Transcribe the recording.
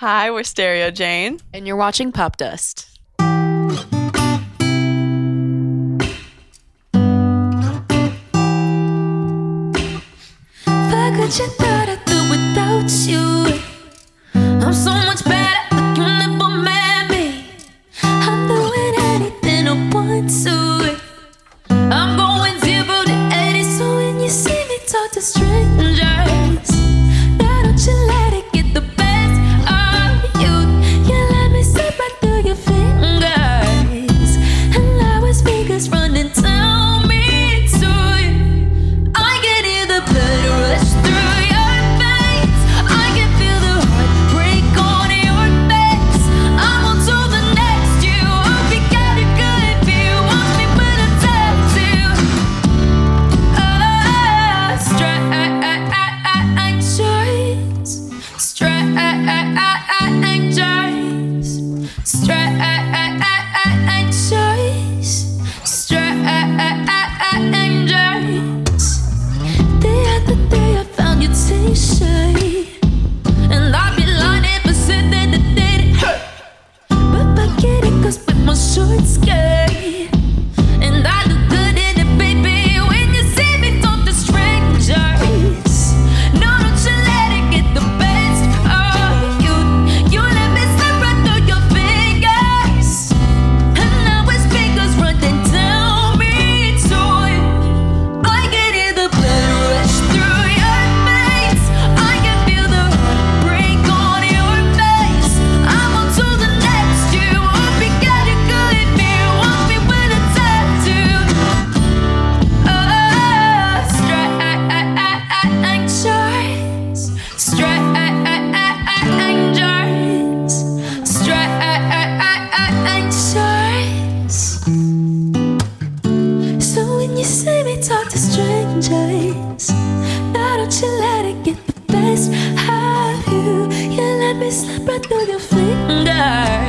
Hi, we're Stereo Jane. And you're watching Popdust. You thought I'd do without you. I'm so much better, but you never met me. I'm doing anything I want to. I'm going zero to 80, so when you see me, talk to strangers. Stress. ways. Now don't you let it get the best of you. You let me slip right through your fingers.